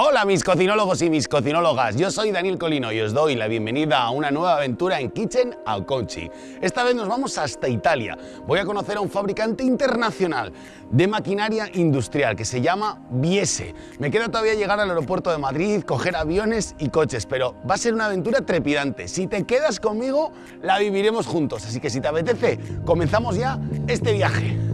Hola mis cocinólogos y mis cocinólogas, yo soy Daniel Colino y os doy la bienvenida a una nueva aventura en Kitchen Alconchi. Esta vez nos vamos hasta Italia. Voy a conocer a un fabricante internacional de maquinaria industrial que se llama Biese. Me queda todavía llegar al aeropuerto de Madrid, coger aviones y coches, pero va a ser una aventura trepidante. Si te quedas conmigo, la viviremos juntos, así que si te apetece, comenzamos ya este viaje.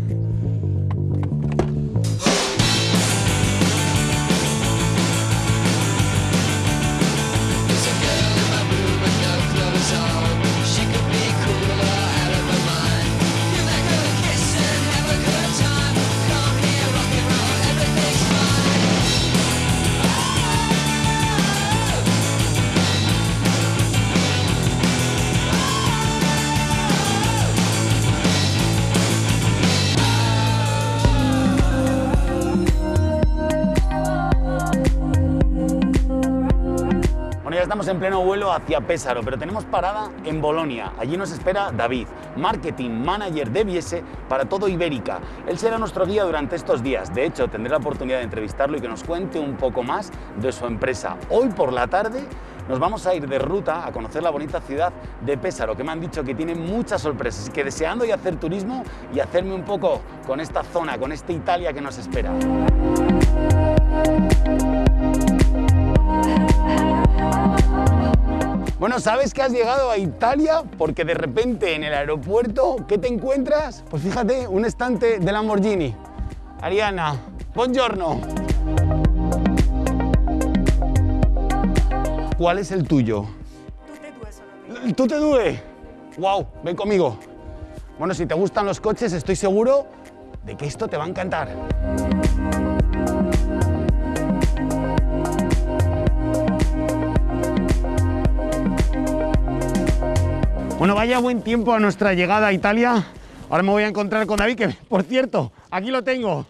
Estamos en pleno vuelo hacia Pésaro, pero tenemos parada en Bolonia. Allí nos espera David, Marketing Manager de Biese para todo Ibérica. Él será nuestro guía durante estos días. De hecho, tendré la oportunidad de entrevistarlo y que nos cuente un poco más de su empresa. Hoy por la tarde nos vamos a ir de ruta a conocer la bonita ciudad de Pésaro, que me han dicho que tiene muchas sorpresas y que deseando y hacer turismo y hacerme un poco con esta zona, con esta Italia que nos espera. Bueno, ¿sabes que has llegado a Italia? Porque de repente en el aeropuerto, ¿qué te encuentras? Pues fíjate, un estante de Lamborghini. Ariana, buongiorno. ¿Cuál es el tuyo? Tutte due ¡Wow! Ven conmigo. Bueno, si te gustan los coches, estoy seguro de que esto te va a encantar. Bueno, vaya buen tiempo a nuestra llegada a Italia. Ahora me voy a encontrar con David, que por cierto, aquí lo tengo.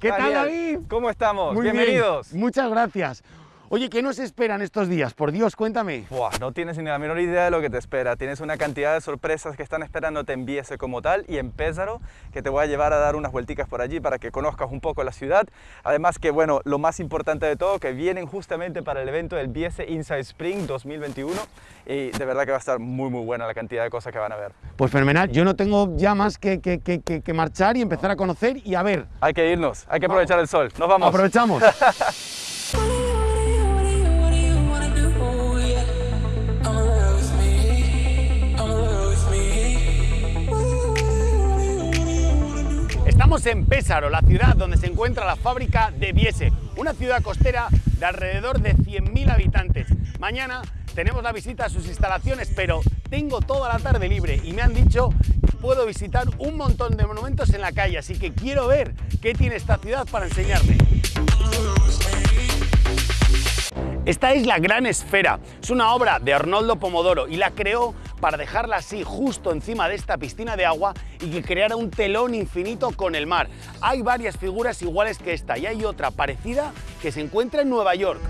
¿Qué tal, David? ¿Cómo estamos? Muy Bienvenidos. Muchas gracias. Oye, ¿qué nos esperan estos días? Por Dios, cuéntame. no tienes ni la menor idea de lo que te espera. Tienes una cantidad de sorpresas que están esperando te enviese como tal y en Pésaro, que te voy a llevar a dar unas vuelticas por allí para que conozcas un poco la ciudad. Además que, bueno, lo más importante de todo, que vienen justamente para el evento del Biese Inside Spring 2021 y de verdad que va a estar muy, muy buena la cantidad de cosas que van a ver. Pues fenomenal. Yo no tengo ya más que, que, que, que marchar y empezar a conocer y a ver. Hay que irnos, hay que aprovechar el sol. Nos vamos. Aprovechamos. Estamos en Pésaro, la ciudad donde se encuentra la fábrica de Biese, una ciudad costera de alrededor de 100.000 habitantes. Mañana tenemos la visita a sus instalaciones, pero tengo toda la tarde libre y me han dicho que puedo visitar un montón de monumentos en la calle, así que quiero ver qué tiene esta ciudad para enseñarme. Esta es la Gran Esfera, es una obra de Arnoldo Pomodoro y la creó para dejarla así justo encima de esta piscina de agua y que creara un telón infinito con el mar. Hay varias figuras iguales que esta y hay otra parecida que se encuentra en Nueva York.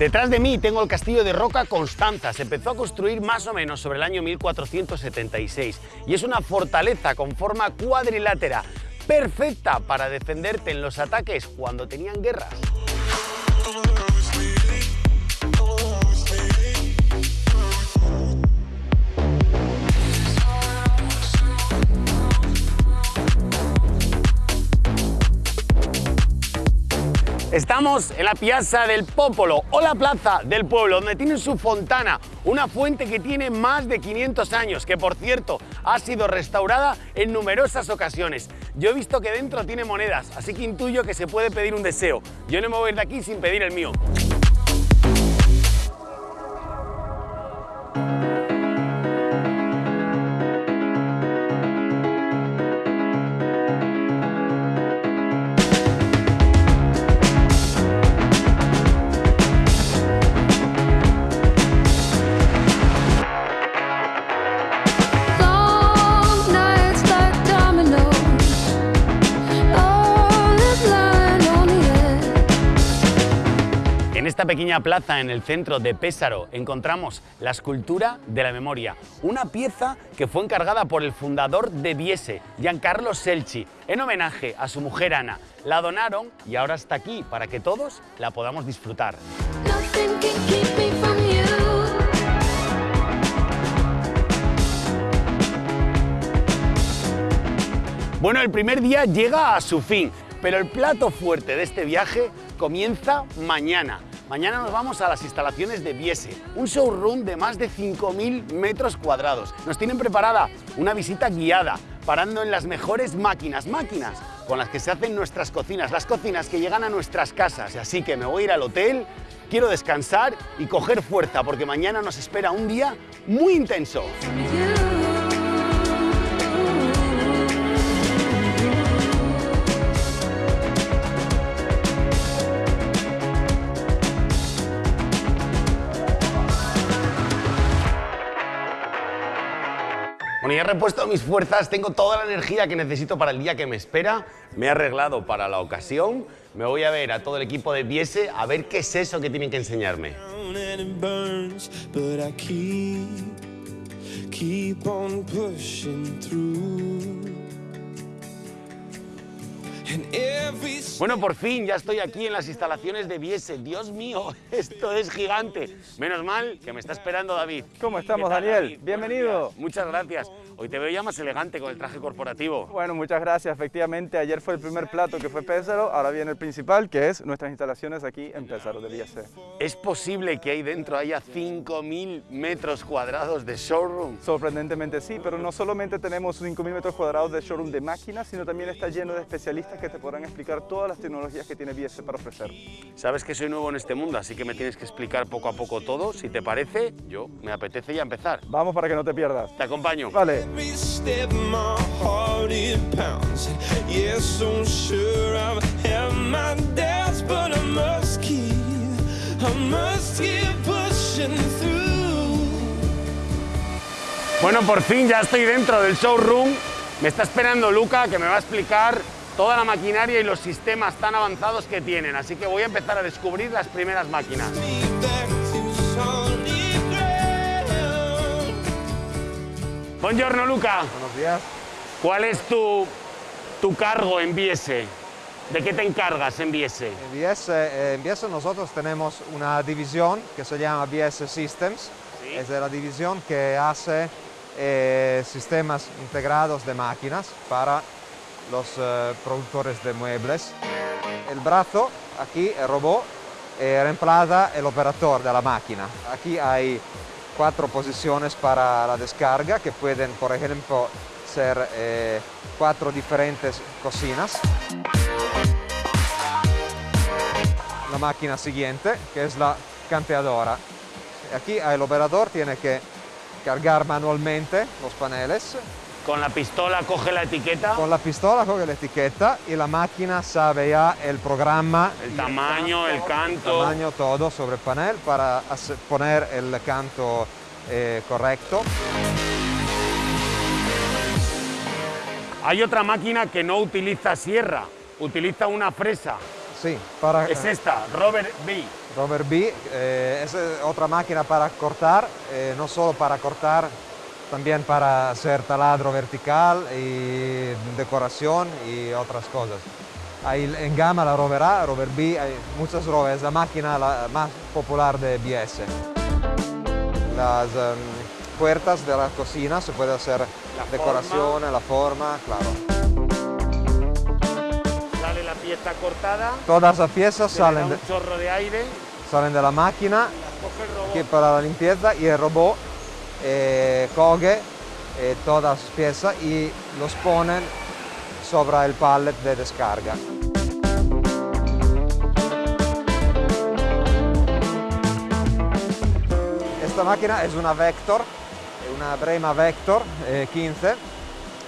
Detrás de mí tengo el castillo de Roca Constanza. Se empezó a construir más o menos sobre el año 1476 y es una fortaleza con forma cuadrilátera, perfecta para defenderte en los ataques cuando tenían guerras. Estamos en la Piazza del Popolo o la Plaza del Pueblo, donde tienen su fontana, una fuente que tiene más de 500 años, que por cierto ha sido restaurada en numerosas ocasiones. Yo he visto que dentro tiene monedas, así que intuyo que se puede pedir un deseo. Yo no me voy de aquí sin pedir el mío. Pequeña plaza en el centro de Pésaro encontramos la escultura de la memoria, una pieza que fue encargada por el fundador de Biese, Giancarlo Selci, en homenaje a su mujer Ana. La donaron y ahora está aquí para que todos la podamos disfrutar. Bueno, el primer día llega a su fin, pero el plato fuerte de este viaje comienza mañana. Mañana nos vamos a las instalaciones de Biese, un showroom de más de 5.000 metros cuadrados. Nos tienen preparada una visita guiada, parando en las mejores máquinas, máquinas con las que se hacen nuestras cocinas, las cocinas que llegan a nuestras casas. Así que me voy a ir al hotel, quiero descansar y coger fuerza, porque mañana nos espera un día muy intenso. He repuesto mis fuerzas, tengo toda la energía que necesito para el día que me espera. Me he arreglado para la ocasión. Me voy a ver a todo el equipo de Biese a ver qué es eso que tienen que enseñarme. Bueno, por fin ya estoy aquí en las instalaciones de Biese. Dios mío, esto es gigante. Menos mal que me está esperando David. ¿Cómo estamos, Daniel? Bienvenido. Muchas gracias. Hoy te veo ya más elegante con el traje corporativo. Bueno, muchas gracias. Efectivamente, ayer fue el primer plato que fue Pésaro, ahora viene el principal, que es nuestras instalaciones aquí en Pésaro de Biese. ¿Es posible que ahí dentro haya 5.000 metros cuadrados de showroom? Sorprendentemente sí, pero no solamente tenemos 5.000 metros cuadrados de showroom de máquinas, sino también está lleno de especialistas que te podrán explicar todas las tecnologías que tiene Biese para ofrecer. Sabes que soy nuevo en este mundo, así que me tienes que explicar poco a poco todo. Si te parece, yo me apetece ya empezar. Vamos para que no te pierdas. Te acompaño. Vale. Bueno, por fin ya estoy dentro del showroom. Me está esperando Luca, que me va a explicar toda la maquinaria y los sistemas tan avanzados que tienen. Así que voy a empezar a descubrir las primeras máquinas. Buongiorno Luca. Buenos días. ¿Cuál es tu, tu cargo en Biese? ¿De qué te encargas en Biese? En Biese, eh, en Biese nosotros tenemos una división que se llama Biese Systems. Sí. Es la división que hace eh, sistemas integrados de máquinas para los eh, productores de muebles. El brazo, aquí, el robot, eh, reemplaza el operador de la máquina. Aquí hay cuatro posiciones para la descarga que pueden, por ejemplo, ser eh, cuatro diferentes cocinas. La máquina siguiente, que es la campeadora. Aquí el operador tiene que cargar manualmente los paneles. Con la pistola coge la etiqueta, Con la pistola coge la etiqueta y la máquina sabe ya el programa, el tamaño, el el canto. tamaño, todo sobre el panel para poner el canto eh, correcto. Hay otra máquina que no utiliza sierra, utiliza una fresa. Sí, para Es esta, Robert B. Robert B eh, es eh, otra máquina para cortar, eh, no solo para cortar, también para hacer taladro vertical y decoración y otras cosas. Hay en gama la Rover A, Rover B, hay muchas Rover, es la máquina la más popular de BS. Las em, puertas de la cocina se puede hacer decoración, la forma, claro. Sale la pieza cortada, Todas las piezas salen de, un chorro de aire, salen de la máquina que para la limpieza y el robot eh, coge eh, todas las piezas y los ponen sobre el pallet de descarga. Esta máquina es una Vector, una Brema Vector eh, 15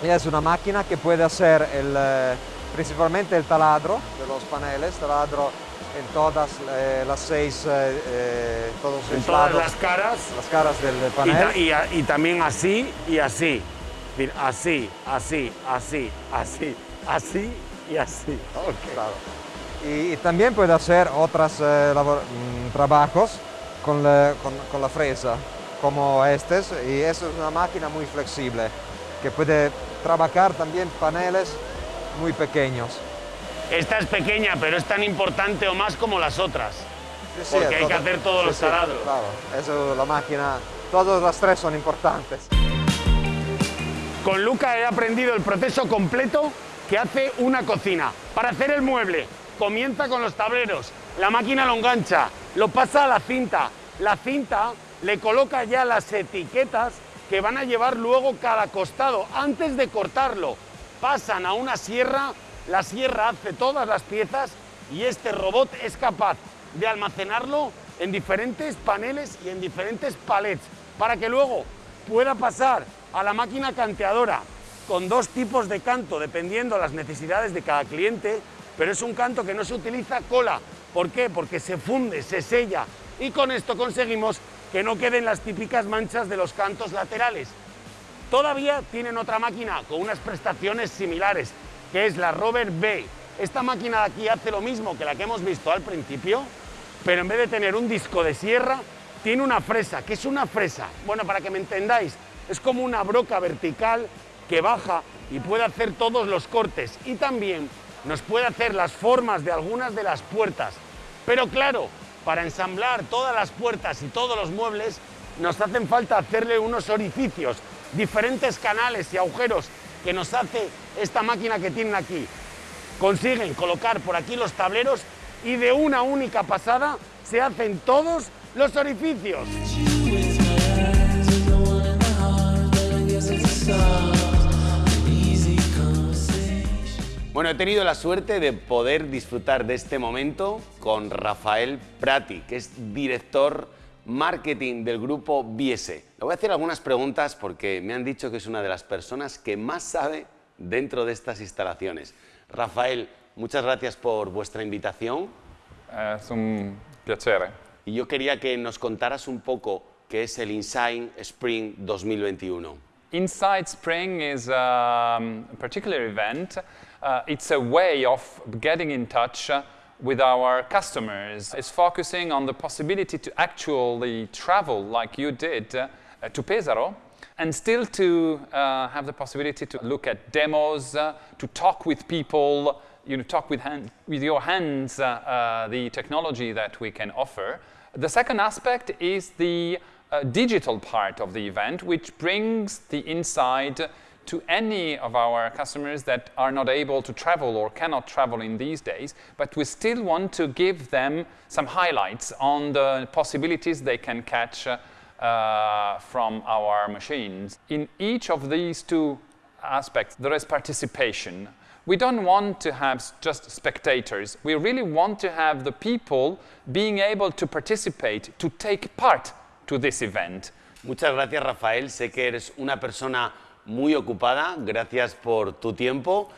y es una máquina que puede hacer eh, principalmente el taladro de los paneles, taladro en todas eh, las seis, eh, eh, todos En todas lados, las caras. las caras del, del Y, panel. ta- y también así y así. Así, así, así, así, así y así. Ok. Claro. Y, y también puede hacer eh, labor- mm, trabajos con la, con, con la fresa, como estos, y eso es una máquina muy flexible, que puede trabajar también paneles muy pequeños. Esta es pequeña, pero es tan importante o más como las otras. Sí, sí, Porque hay que hacer todos sí, los taladros. Claro, eso la máquina, todas las tres son importantes. Con Luca he aprendido el proceso completo que hace una cocina. Para hacer el mueble, comienza con los tableros, la máquina lo engancha, lo pasa a la cinta, la cinta le coloca ya las etiquetas que van a llevar luego cada costado antes de cortarlo. Pasan a una sierra, la sierra hace todas las piezas y este robot es capaz de almacenarlo en diferentes paneles y en diferentes palets para que luego pueda pasar a la máquina canteadora con dos tipos de canto dependiendo las necesidades de cada cliente, pero es un canto que no se utiliza cola. ¿Por qué? Porque se funde, se sella y con esto conseguimos que no queden las típicas manchas de los cantos laterales. Todavía tienen otra máquina con unas prestaciones similares, que es la Rover B. Esta máquina de aquí hace lo mismo que la que hemos visto al principio, pero en vez de tener un disco de sierra, tiene una fresa. ¿Qué es una fresa? Bueno, para que me entendáis, es como una broca vertical que baja y puede hacer todos los cortes y también nos puede hacer las formas de algunas de las puertas. Pero claro, para ensamblar todas las puertas y todos los muebles nos hacen falta hacerle unos orificios, diferentes canales y agujeros que nos hace esta máquina que tienen aquí. Consiguen colocar por aquí los tableros y de una única pasada se hacen todos los orificios. Bueno, he tenido la suerte de poder disfrutar de este momento con Rafael Prati, que es director marketing del grupo Biese. Le voy a hacer algunas preguntas porque me han dicho que es una de las personas que más sabe dentro de estas instalaciones. Rafael, muchas gracias por vuestra invitación Es un piacere. y yo quería que nos contaras un poco qué es el Insign Spring 2021. Inside Spring is um, a particular event. Uh, it's a way of getting in touch with our customers. It's focusing on the possibility to actually travel like you did uh, to Pesaro and still to uh, have the possibility to look at demos, uh, to talk with people, you know, talk with, hand, with your hands uh, uh, the technology that we can offer. The second aspect is the uh, digital part of the event, which brings the inside to any of our customers that are not able to travel or cannot travel in these days, but we still want to give them some highlights on the possibilities they can catch uh, from our machines. In each of these two aspects, there is participation. We don't want to have just spectators. We really want to have the people being able to participate, to take part to this event. Muchas gracias, Rafael. Sé que eres una persona muy ocupada. Gracias por tu tiempo.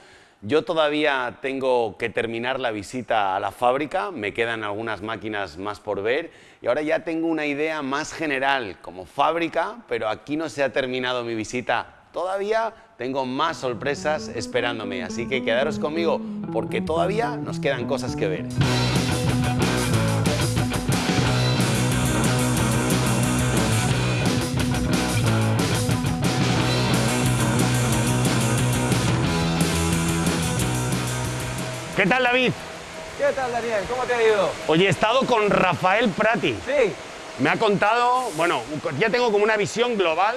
Yo todavía tengo que terminar la visita a la fábrica. Me quedan algunas máquinas más por ver. Y ahora ya tengo una idea más general como fábrica, pero aquí no se ha terminado mi visita. Todavía tengo más sorpresas esperándome. Así que quedaros conmigo porque todavía nos quedan cosas que ver. ¿Qué tal, David? ¿Qué tal, Daniel? ¿Cómo te ha ido? Hoy he estado con Rafael Prati. Sí. Me ha contado, bueno, ya tengo como una visión global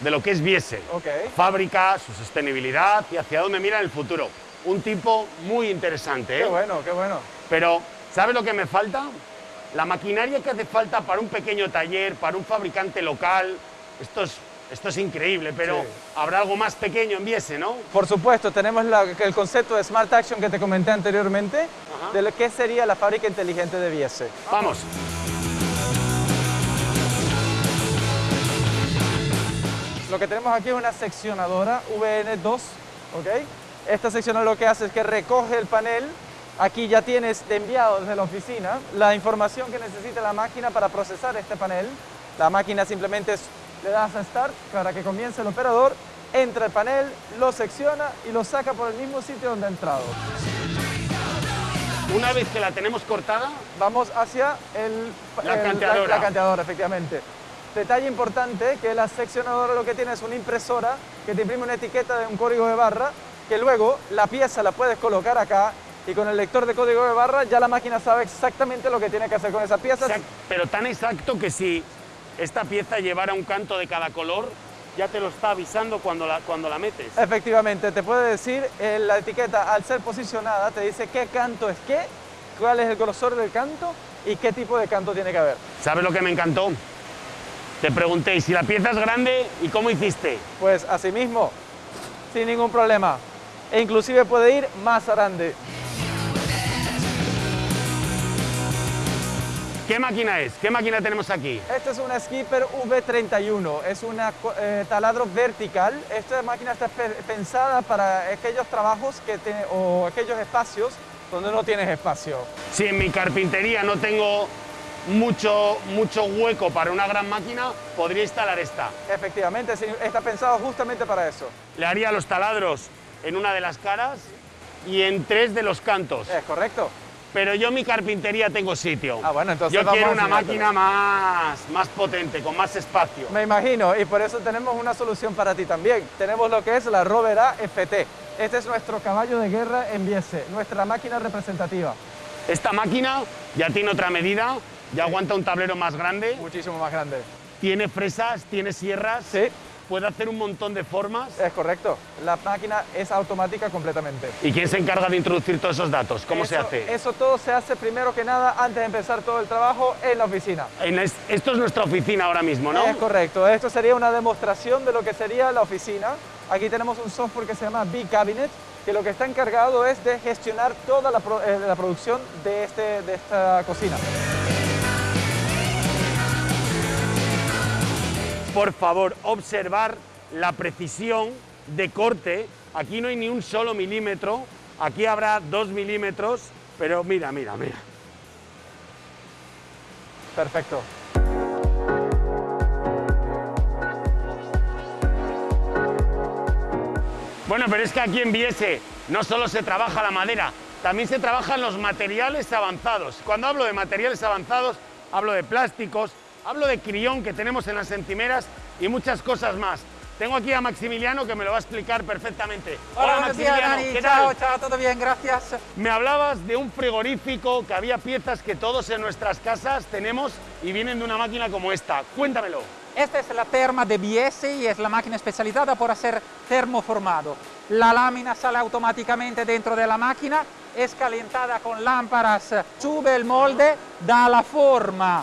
de lo que es Biese. Ok. Fábrica, su sostenibilidad y hacia dónde mira el futuro. Un tipo muy interesante, ¿eh? Qué bueno, qué bueno. Pero, ¿sabe lo que me falta? La maquinaria que hace falta para un pequeño taller, para un fabricante local. Esto es, esto es increíble, pero Sí. habrá algo más pequeño en Biese, ¿no? Por supuesto, tenemos la- el concepto de Smart Action que te comenté anteriormente, Ajá. de lo que sería la fábrica inteligente de Biese. Vamos. Lo que tenemos aquí es una seccionadora VN2, ¿ok? Esta seccionadora lo que hace es que recoge el panel. Aquí ya tienes enviado desde la oficina la información que necesita la máquina para procesar este panel. La máquina simplemente es- le das a Start para que comience el operador, entra el panel, lo secciona y lo saca por el mismo sitio donde ha entrado. una vez que la tenemos cortada, Vamos hacia el, La el- canteadora. la canteadora, efectivamente. Detalle importante que la seccionadora lo que tiene es una impresora que te imprime una etiqueta de un código de barra que luego la pieza la puedes colocar acá y con el lector de código de barra ya la máquina sabe exactamente lo que tiene que hacer con esa pieza. exact- pero tan exacto que si esta pieza llevara un canto de cada color, ya te lo está avisando cuando la, cuando la metes. Efectivamente, te puede decir, eh, la etiqueta al ser posicionada te dice qué canto es qué, cuál es el grosor del canto y qué tipo de canto tiene que haber. ¿Sabes lo que me encantó? Te pregunté, ¿y si la pieza es grande y cómo hiciste? Pues así mismo, sin ningún problema. E inclusive puede ir más grande. ¿Qué máquina es? ¿Qué máquina tenemos aquí? Este es una Skipper V31, es un taladro vertical. Esta máquina está pe- pensada para aquellos trabajos que tiene- o aquellos espacios donde no tienes espacio. Si en mi carpintería no tengo mucho, mucho hueco para una gran máquina, podría instalar esta. Efectivamente, está pensado justamente para eso. Le haría los taladros en una de las caras y en tres de los cantos. Es correcto. Pero yo mi carpintería tengo sitio. Ah, bueno, entonces Yo quiero una máquina más, más potente, con más espacio. Me imagino, y por eso tenemos una solución para ti también. Tenemos lo que es la Rover FT. Este es nuestro caballo de guerra en Biese, nuestra máquina representativa. Esta máquina ya tiene otra medida, ya aguanta un tablero más grande, Muchísimo más grande. tiene fresas, tiene sierras, Sí, puede hacer un montón de formas. es correcto. La máquina es automática completamente. ¿Y quién se encarga de introducir todos esos datos? ¿Cómo se hace? Eso todo se hace primero que nada antes de empezar todo el trabajo en la oficina. En es- esto es nuestra oficina ahora mismo, ¿no? Es correcto. Esto sería una demostración de lo que sería la oficina. Aquí tenemos un software que se llama B-Cabinet, que lo que está encargado es de gestionar toda la, pro- eh, la producción de, este, de esta cocina. Por favor, observar la precisión de corte. Aquí no hay ni un solo milímetro, aquí habrá dos milímetros, pero mira, mira, mira. Perfecto. Bueno, pero es que aquí en Viese no solo se trabaja la madera, también se trabajan los materiales avanzados. Cuando hablo de materiales avanzados, hablo de plásticos, hablo de crión que tenemos en las encimeras y muchas cosas más. Tengo aquí a Maximiliano que me lo va a explicar perfectamente. Hola, días, Maximiliano, Dani. ¿qué Chao, tal? chao, todo bien, gracias. Me hablabas de un frigorífico, que había piezas que todos en nuestras casas tenemos y vienen de una máquina como esta. Cuéntamelo. Esta es la terma de BS y es la máquina especializada por hacer termoformado. La lámina sale automáticamente dentro de la máquina, es calentada con lámparas, sube el molde, da la forma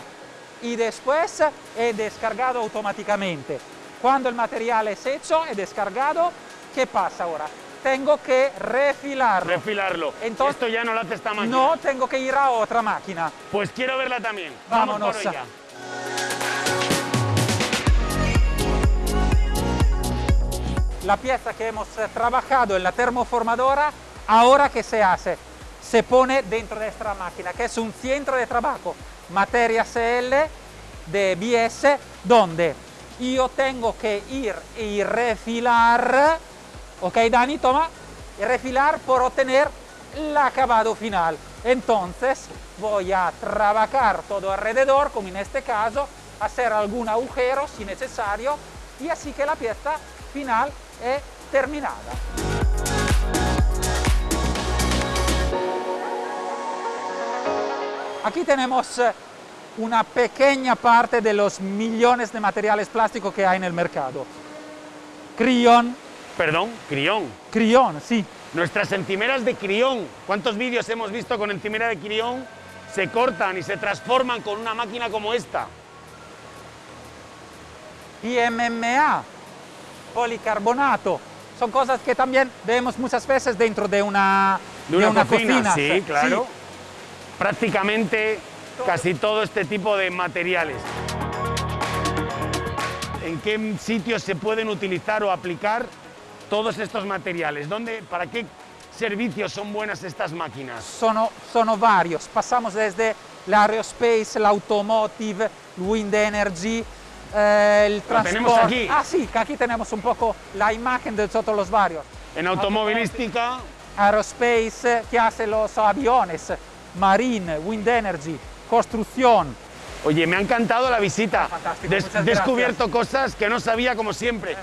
y después es descargado automáticamente. Cuando el material es hecho y descargado, ¿qué pasa ahora? Tengo que refilarlo. Refilarlo. Entonces- Esto ya no lo hace esta máquina. no, tengo que ir a otra máquina. Pues quiero verla también. Vámonos. Vamos por ella. la pieza que hemos eh, trabajado en la termoformadora, ahora que se hace, se pone dentro de esta máquina, que es un centro de trabajo, materia CL de BS, donde yo tengo que ir y refilar, ok Dani, toma, refilar por obtener el acabado final. Entonces voy a trabajar todo alrededor, como en este caso, hacer algún agujero si necesario, y así que la pieza final es terminada. Aquí tenemos eh, una pequeña parte de los millones de materiales plásticos que hay en el mercado. Crión, Perdón, crión. crión, sí. Nuestras encimeras de crión. ¿Cuántos vídeos hemos visto con encimera de crión? Se cortan y se transforman con una máquina como esta. PMMA, policarbonato. Son cosas que también vemos muchas veces dentro de una, De una, cocina, cocina. sí, claro. Prácticamente casi todo este tipo de materiales. ¿En qué sitios se pueden utilizar o aplicar todos estos materiales? ¿Dónde, ¿Para qué servicios son buenas estas máquinas? Sono, sono varios. Pasamos desde l'aerospace, l'automotive, el wind energy, eh, el transporte. tenemos aquí. Ah, sí, que aquí tenemos un poco la imagen de todos los varios. En automovilística, Aerospace que hace los aviones, marine, wind energy, construcción. Oye, me ha encantado la visita. Fantástico, Des- muchas descubierto cosas que no sabía como siempre.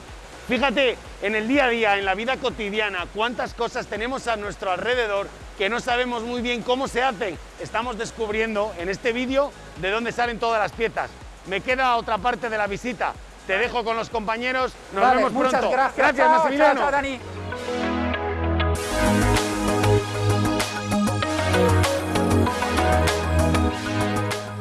Fíjate, en el día a día, en la vida cotidiana, cuántas cosas tenemos a nuestro alrededor que no sabemos muy bien cómo se hacen. Estamos descubriendo en este vídeo de dónde salen todas las piezas. Me queda otra parte de la visita. Te dejo con los compañeros. Nos Vale, vemos muchas pronto. gracias. Gracias, Chao, chao, Massimiliano. chao, Dani.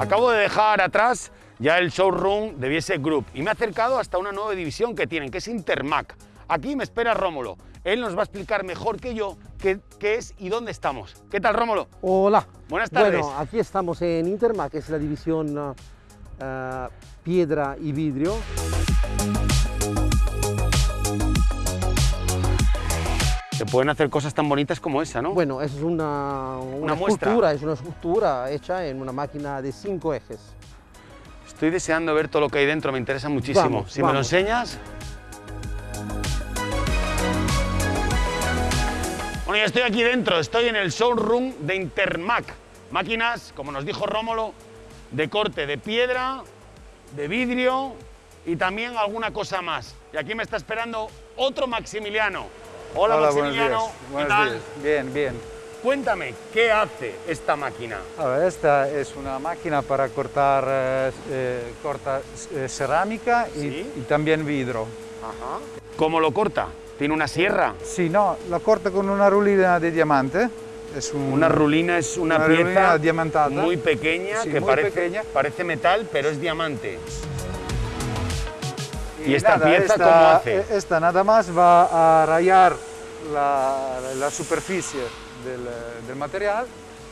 Acabo de dejar atrás ya el showroom de Biese Group y me he acercado hasta una nueva división que tienen, que es Intermac. Aquí me espera Rómulo. Él nos va a explicar mejor que yo qué, qué es y dónde estamos. ¿Qué tal, Rómulo? Hola. Buenas tardes. Bueno, aquí estamos en Interma, que es la división ah, ah, piedra y vidrio. Se pueden hacer cosas tan bonitas como esa, ¿no? Bueno, es una, una, escultura, es una escultura hecha en una máquina de cinco ejes. Estoy deseando ver todo lo que hay dentro, me interesa muchísimo. Vamos, si me lo enseñas. Bueno, ya estoy aquí dentro, estoy en el showroom de Intermac. Máquinas, como nos dijo Rómulo, de corte de piedra, de vidrio y también alguna cosa más. Y aquí me está esperando otro Maximiliano. Hola, buenos Maximiliano. días. ¿Qué Buenos tal? días. Bien, bien. Cuéntame, ¿qué hace esta máquina? Ahora, esta es una máquina para cortar eh, eh, corta, eh, cerámica y, Sí. y también vidrio. ¿Cómo lo corta? ¿Tiene una sierra? Sí, no, la corta con una rulina de diamante. Es un- Una rulina es una, Una pieza diamantada. muy pequeña Sí, que muy parece, pequeña. parece metal, pero es diamante. ¿Y esta pieza esta, cómo hace? eh, Esta nada más va a rayar la, la superficie del, del material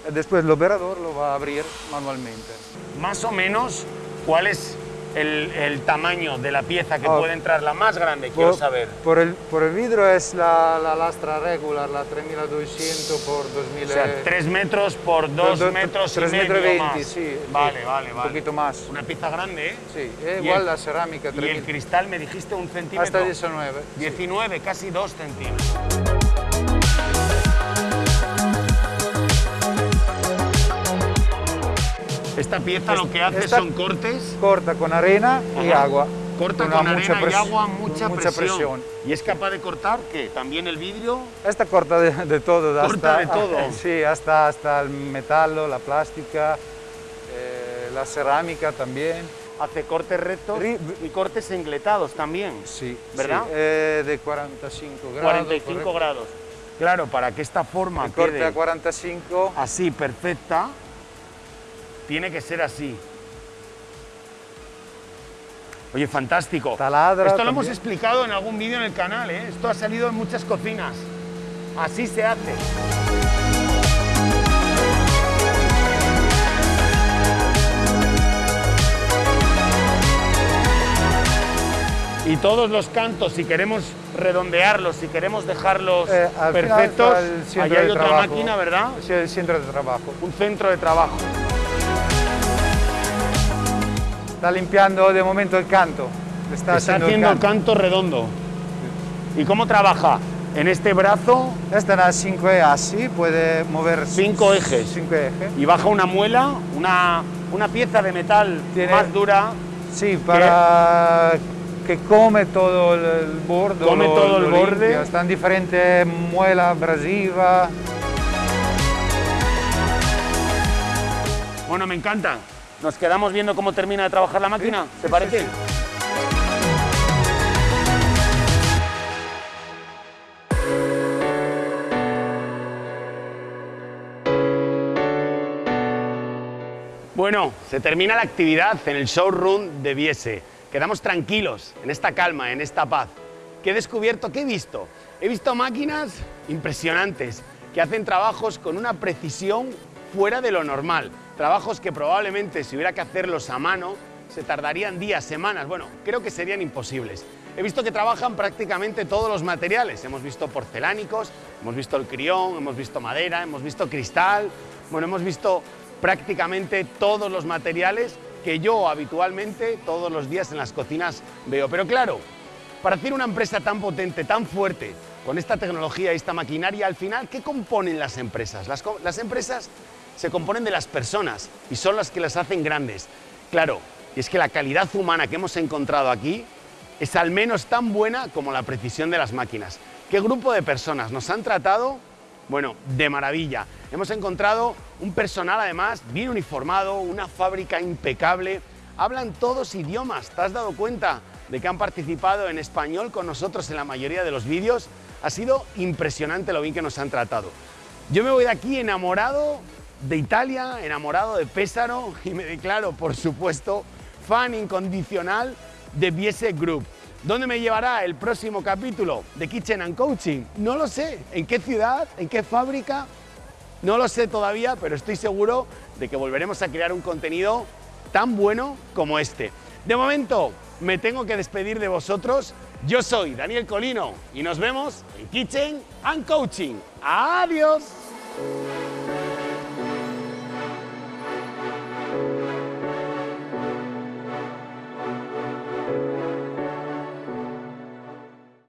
y después el operador lo va a abrir manualmente. Más o menos, ¿cuál es el, el tamaño de la pieza que Ah. puede entrar? La más grande, quiero Por, saber. por el, por el vidrio es la, la lastra regular, la 3200 por 2000. O sea, 3 metros por 2 do- metros y tres medio metros veinte, más. sí. Vale, sí, vale, Un vale. poquito más. Una pieza grande, ¿eh? Sí, es Y igual el- la cerámica, Y el 3000. cristal me dijiste un centímetro. Hasta 19. sí. 19, casi 2 centímetros. Esta pieza lo que hace esta- son cortes, Corta con arena y Ajá. agua. corta con mucha arena y agua, mucha, mucha presión. presión. Y es capaz de cortar, ¿qué? También el vidrio. Esta corta de, de todo. Corta hasta, de todo. Sí, hasta, hasta el metal, la plástica, eh, la cerámica también. Hace cortes rectos y cortes engletados también. Sí, ¿Verdad? sí, eh, de 45 grados. 45 correcto. grados. Claro, para que esta forma El corte quede a 45. así, perfecta, tiene que ser así. Oye, fantástico. Taladra Esto lo hemos explicado en algún vídeo en el canal, ¿eh? Esto ha salido en muchas cocinas. Así se hace. Y todos los cantos, si queremos redondearlos, si queremos dejarlos Eh, perfectos, allá hay otra trabajo. máquina, ¿verdad? Sí, el centro de trabajo. Un centro de trabajo. Está limpiando de momento el canto. Está, Está haciendo, haciendo el canto. canto redondo. ¿Y cómo trabaja? En este brazo Esta en 5 es así, puede mover Cinco ejes. 5 ejes. y baja una muela, una, una pieza de metal Tiene- más dura. Sí, para que come todo el, borde. Come lo- todo el borde. Están diferentes muela abrasiva. Bueno, me encanta. Nos quedamos viendo cómo termina de trabajar la máquina, ¿te parece? Bueno, se termina la actividad en el showroom de Biese. Quedamos tranquilos, en esta calma, en esta paz. ¿Qué he descubierto? ¿Qué he visto? He visto máquinas impresionantes que hacen trabajos con una precisión fuera de lo normal. Trabajos que probablemente si hubiera que hacerlos a mano se tardarían días, semanas. Bueno, creo que serían imposibles. He visto que trabajan prácticamente todos los materiales. Hemos visto porcelánicos, hemos visto el crión, hemos visto madera, hemos visto cristal. Bueno, hemos visto prácticamente todos los materiales que yo habitualmente todos los días en las cocinas veo. Pero claro, para hacer una empresa tan potente, tan fuerte, con esta tecnología y esta maquinaria, al final, ¿qué componen las empresas? Las, las empresas se componen de las personas y son las que las hacen grandes. Claro, y es que la calidad humana que hemos encontrado aquí es al menos tan buena como la precisión de las máquinas. ¿Qué grupo de personas nos han tratado? Bueno, de maravilla. Hemos encontrado un personal además bien uniformado, una fábrica impecable. Hablan todos idiomas, ¿te has dado cuenta de que han participado en español con nosotros en la mayoría de los vídeos? Ha sido impresionante lo bien que nos han tratado. Yo me voy de aquí enamorado de Italia, enamorado de Pésaro y me declaro, por supuesto, fan incondicional de Biese Group. ¿Dónde me llevará el próximo capítulo de Kitchen and Coaching? No lo sé. ¿En qué ciudad? ¿En qué fábrica? No lo sé todavía, pero estoy seguro de que volveremos a crear un contenido tan bueno como este. De momento, me tengo que despedir de vosotros. Yo soy Daniel Colino y nos vemos en Kitchen and Coaching. ¡Adiós!